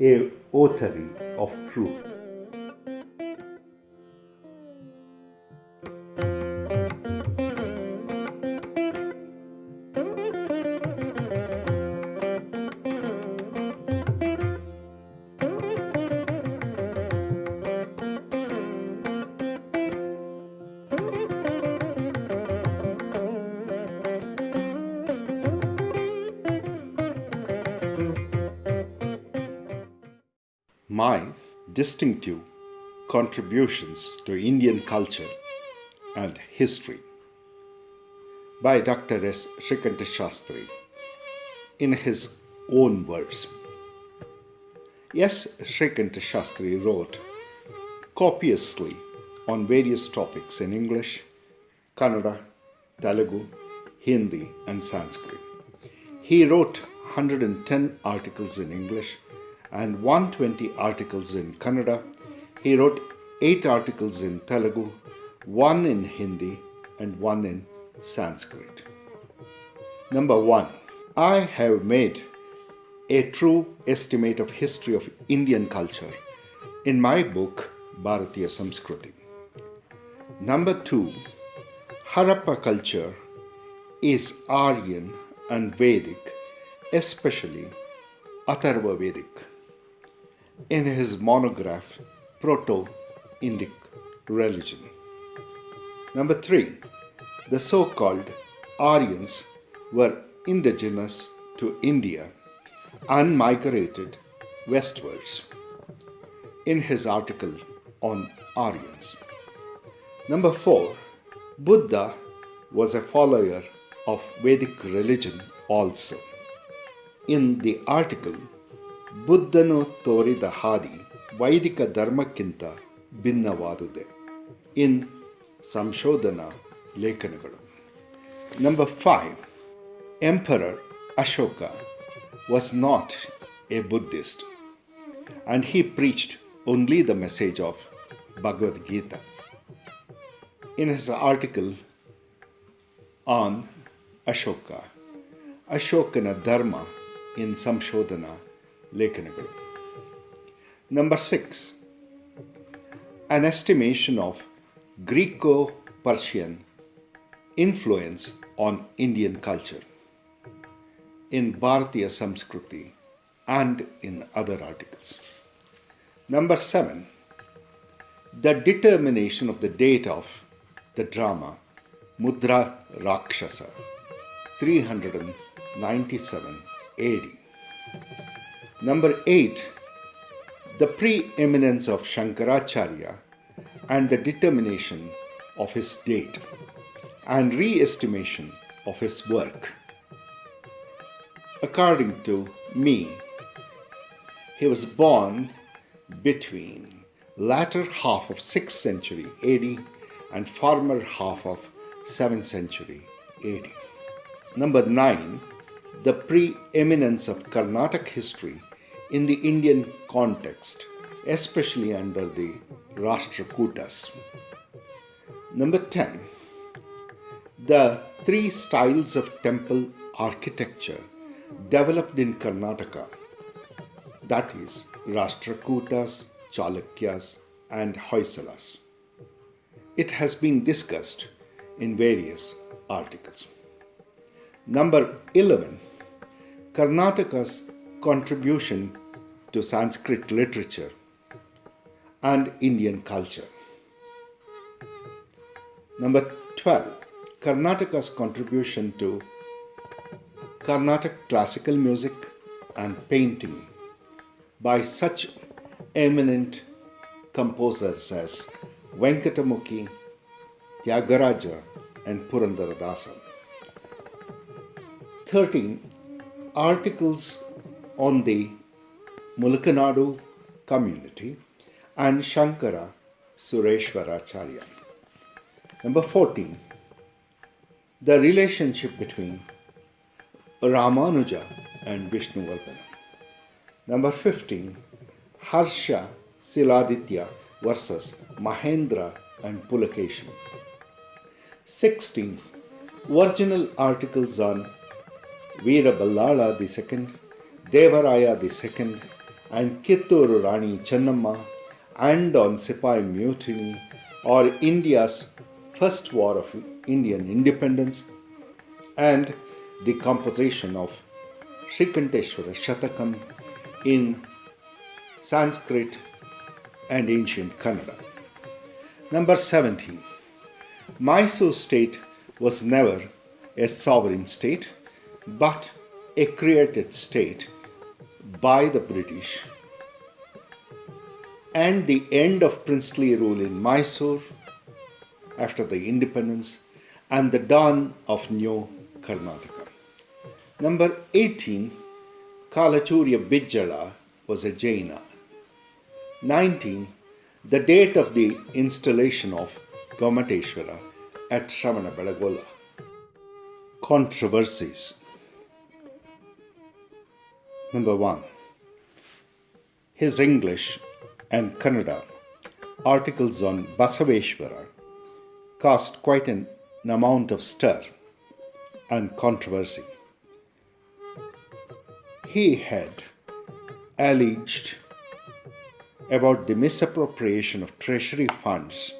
a authority of truth. My distinctive contributions to Indian culture and history by Dr. S. Shrikanta Shastri in his own words. Yes, Shrikanta Shastri wrote copiously on various topics in English, Kannada, Telugu, Hindi, and Sanskrit. He wrote 110 articles in English and 120 articles in Kannada. He wrote 8 articles in Telugu, 1 in Hindi, and 1 in Sanskrit. Number 1. I have made a true estimate of history of Indian culture in my book Bharatiya Samskruti. Number 2. Harappa culture is Aryan and Vedic, especially Atharva Vedic in his monograph Proto Indic Religion. Number three, the so called Aryans were indigenous to India and migrated westwards in his article on Aryans. Number four, Buddha was a follower of Vedic religion also. In the article ಬುದ್ಧನು ತೋರಿದ ಹಾದಿ ವೈದಿಕ ಧರ್ಮಕ್ಕಿಂತ ಭಿನ್ನವಾದುದೆ ಇನ್ ಸಂಶೋಧನಾ ಲೇಖನಗಳು number five emperor Ashoka was not a Buddhist and he preached only the message of Bhagavad Gita. In his article on Ashoka, Ashokana Dharma in Samshodhana ಲೇಖನಗಳು number six an estimation of Greco Persian influence on Indian culture in Bharatiya Samskruti and in other articles. Number seven, the determination of the date of the drama Mudra Rakshasa 397 AD. Number 8. The preeminence of Shankaracharya and the determination of his date and re-estimation of his work. According to me, he was born between latter half of 6th century AD and former half of 7th century AD. Number 9. The preeminence of Carnatic history in the Indian context, especially under the Rashtrakutas. Number 10. The three styles of temple architecture developed in Karnataka that is, Rashtrakutas, Chalukyas, and Hoysalas. It has been discussed in various articles. Number 11. Karnataka's contribution to Sanskrit literature and Indian culture. Number 12. Karnataka's contribution to Carnatic classical music and painting by such eminent composers as Venkatamukhi, Tyagaraja, and Purandaradasa. 13. Articles on the Mulakanadu community and Shankara Sureshwaracharya. Number 14. The relationship between Ramanuja and Vishnuvardhana. Number 15. Harsha Siladitya versus Mahendra and Pulakeshin. 16. Original articles on Veera Ballala II, Devaraya II, and Kittur Rani Chennamma and on Sipai Mutiny or India's first war of Indian independence and the composition of Srikanteshwara Shatakam in Sanskrit and ancient Kannada. Number 17. Mysore state was never a sovereign state but a created state by the British and the end of princely rule in Mysore after the independence and the dawn of new Karnataka. Number 18, Kalachurya Bijjala was a Jaina. 19, the date of the installation of Gomateshwara at Shravana Belagola. Controversies. Number 1. His English and Kannada articles on Basaveshwara caused quite an amount of stir and controversy. He had alleged about the misappropriation of treasury funds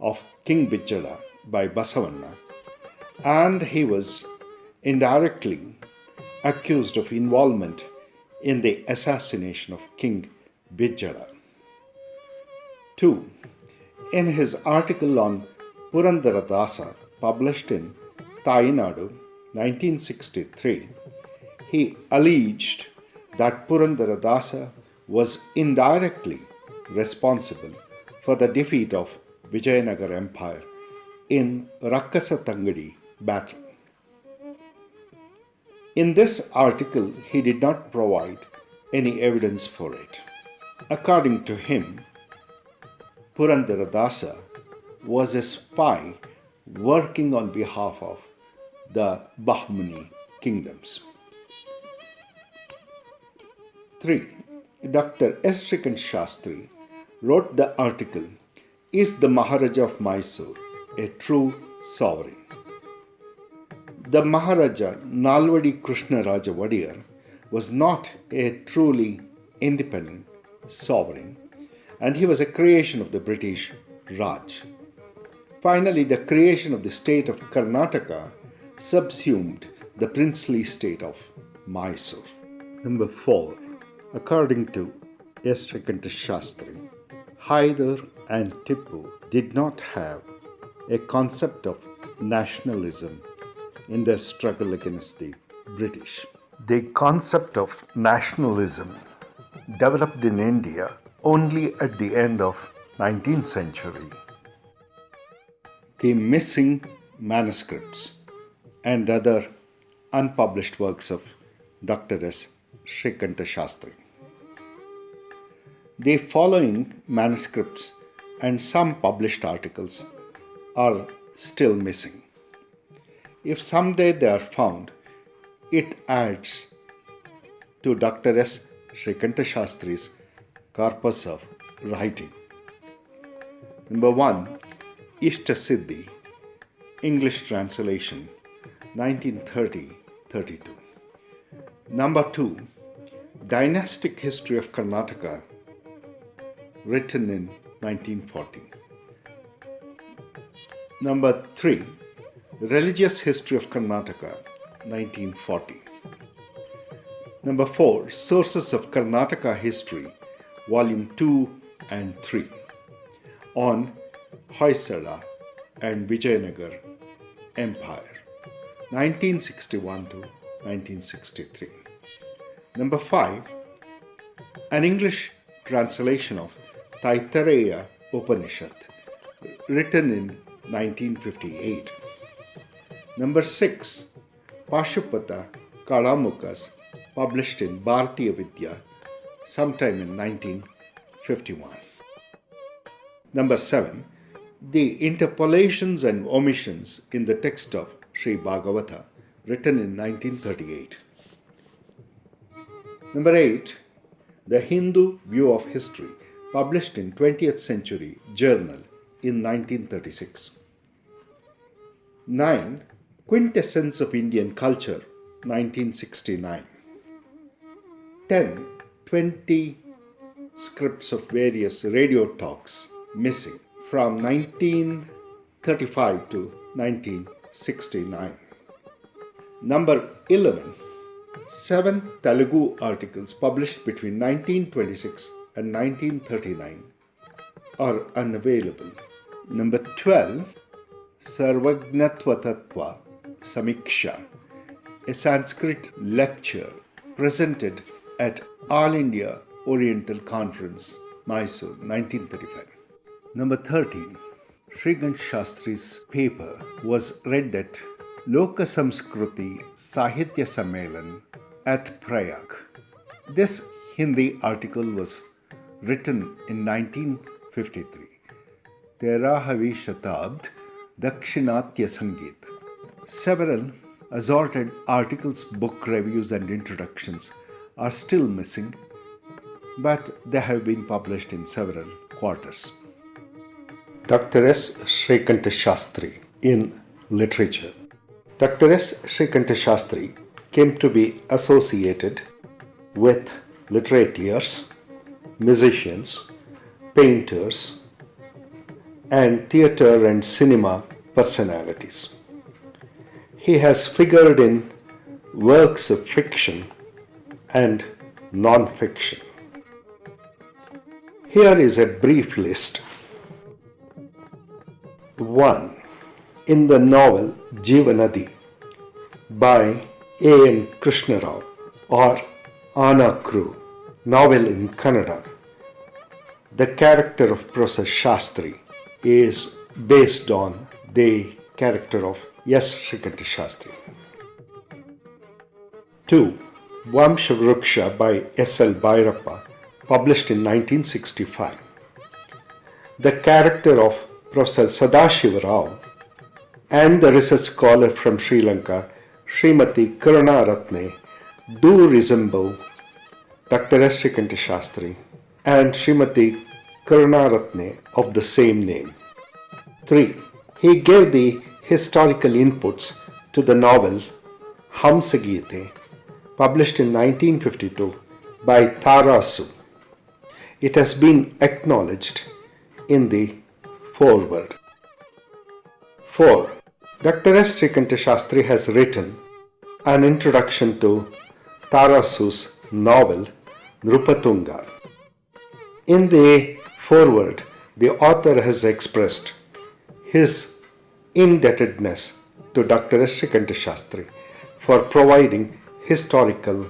of King Bijjala by Basavanna, and he was indirectly accused of involvement in the assassination of King Bijjala. 2. In his article on Purandaradasa, published in Tayinadu 1963, he alleged that Purandaradasa was indirectly responsible for the defeat of Vijayanagar Empire in Rakasa Tangadi battle. In this article, he did not provide any evidence for it. According to him, Purandaradasa was a spy working on behalf of the Bahmani kingdoms. 3. Dr. S. Shastri wrote the article Is the Maharaja of Mysore a true sovereign? The Maharaja Nalvadi Krishna Raja Wadiyar was not a truly independent sovereign and he was a creation of the British Raj. Finally, the creation of the state of Karnataka subsumed the princely state of Mysore. Number 4. According to S. Shastri, Hyder and Tipu did not have a concept of nationalism in their struggle against the British. The concept of nationalism developed in India only at the end of 19th century. The missing manuscripts and other unpublished works of Dr. S. Srikanta Shastri. The following manuscripts and some published articles are still missing. If someday they are found, it adds to Dr. S. Srikanta Shastri's corpus of writing. Number one, Ishta Siddhi, English translation, 1930 32. Number two, Dynastic History of Karnataka, written in 1940. Number three, Religious History of Karnataka, 1940. Number 4 Sources of Karnataka History, Volume 2 and 3 on Hoysala and Vijayanagar Empire, 1961 to 1963. Number 5 An English translation of Taittiriya Upanishad, written in 1958. Number 6 Pashupata Kalamuka's published in Bharatiya Vidya sometime in 1951. Number 7. The interpolations and omissions in the text of Sri Bhagavata written in 1938. Number 8. The Hindu View of History published in 20th Century Journal in 1936. 9. Quintessence of Indian Culture 1969. 10. 20 scripts of various radio talks missing from 1935 to 1969. Number 11. Seven Telugu articles published between 1926 and 1939 are unavailable. Number 12. Sarvagnatva Samiksha, a Sanskrit lecture presented at All India Oriental Conference, Mysore, 1935. Number 13. Srikant Shastri's paper was read at Loka Samskruti Sahitya Sammelan at Prayag. This Hindi article was written in 1953. Terahavi Shatabd Dakshinatya Sangeet. Several assorted articles, book reviews, and introductions are still missing, but they have been published in several quarters. Dr. S. Srikanta Shastri in literature. Dr. S. Srikanta Shastri came to be associated with literateurs, musicians, painters, and theatre and cinema personalities. He has figured in works of fiction and non fiction. Here is a brief list. 1. In the novel Jivanadi by A. N. Krishnarao or Anna novel in Kannada, the character of Professor Shastri is based on the character of S. Srikanta Shastri. 2. Vamshavruksha by S. L. Bhairappa, published in 1965. The character of Professor Sadashiva Rao and the research scholar from Sri Lanka, Srimati Karunaratne, do resemble Dr. S. Shastri and Srimati Karunaratne of the same name. 3. He gave the historical inputs to the novel Hamsagite, published in 1952 by Tarasu. It has been acknowledged in the foreword. 4. Dr. S. Srikanta Shastri has written an introduction to Tarasu's novel Nrupatunga. In the foreword, the author has expressed his indebtedness to Dr. Srikanta Shastri for providing historical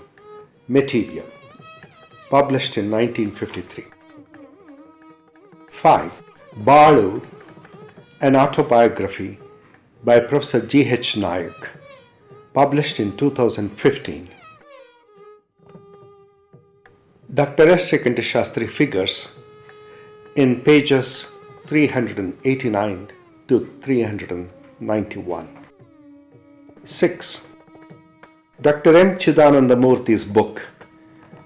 material published in 1953. 5. Balu, an autobiography by Professor G. H. Nayak, published in 2015. Dr. S. Shastri figures in pages 389 to 391. 6. Dr. M. Chidanandamurthy's book,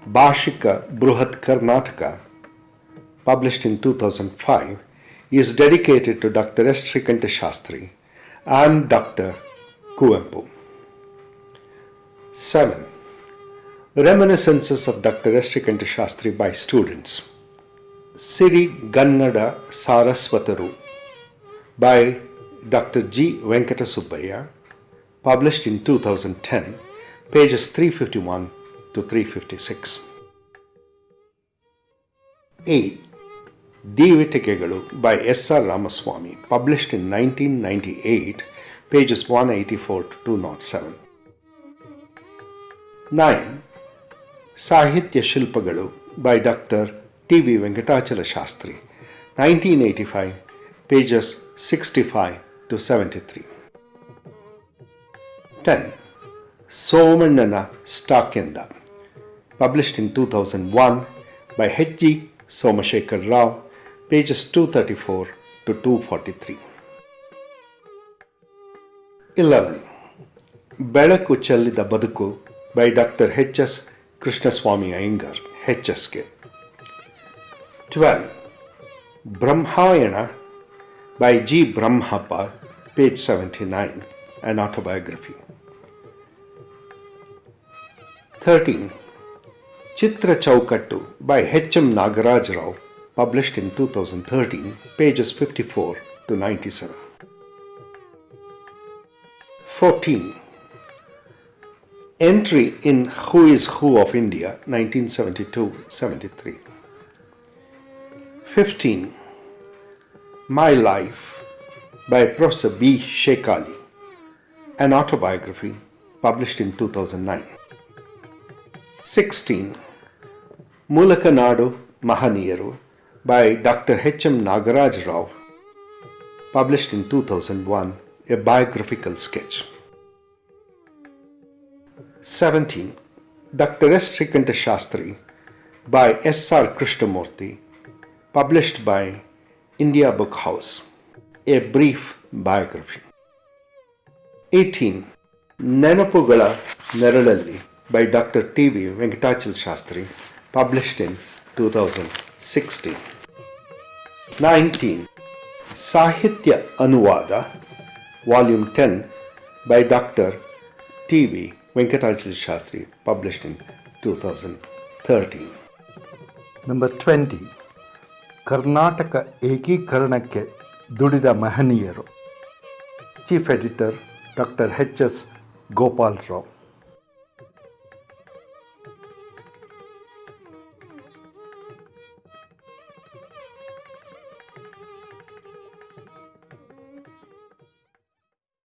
Bhashika Bruhat Karnataka, published in 2005, is dedicated to Dr. S. Srikanta Shastri and Dr. Kuvempu. 7. Reminiscences of Dr. S. Srikanta Shastri by students. Siri Gannada Saraswataru by Dr. G. Venkata Subbaya, published in 2010, pages 351 to 356. 8. Divitigegalu by S. R. Ramaswamy, published in 1998, pages 184 to 207. 9. Sahitya Shilpagalu by Dr. T. V. Venkatachala Shastri, 1985, pages 65 to 73. 10. Somannana Stakenda, published in 2001 by H.G. Somashekar Rao, pages 234 to 243. 11. Belaku Challida Baduku by Dr. H.S. Krishnaswamy Iyengar, HSK. 12. Brahmayana by G. Brahmappa, page 79, an autobiography. 13. Chitra Chaukattu by H.M. Nagaraj Rao, published in 2013, pages 54 to 97. 14. Entry in Who is Who of India, 1972-73. 15. My Life by Professor B. Sheik Ali, an autobiography published in 2009. 16. Mulakanadu Mahaniyaru by Dr. H.M. Nagaraj Rao, published in 2001, a biographical sketch. 17. Dr. S. Srikanta Shastri by S.R. Krishnamurti, published by India Book House, a brief biography. 18. ನೆನಪುಗಳ ನೆರಳಲ್ಲಿ by Dr. T.V. Venkatachal Shastri, published in 2016. 19. Sahitya Anuvada, Volume 10, by Dr. T.V. Venkatachal Shastri, published in 2013. Number twenty Karnataka ಏಕೀಕರಣಕ್ಕೆ ದುಡಿದ ಮಹನೀಯರು. Chief editor doctor H S Gopal Rao.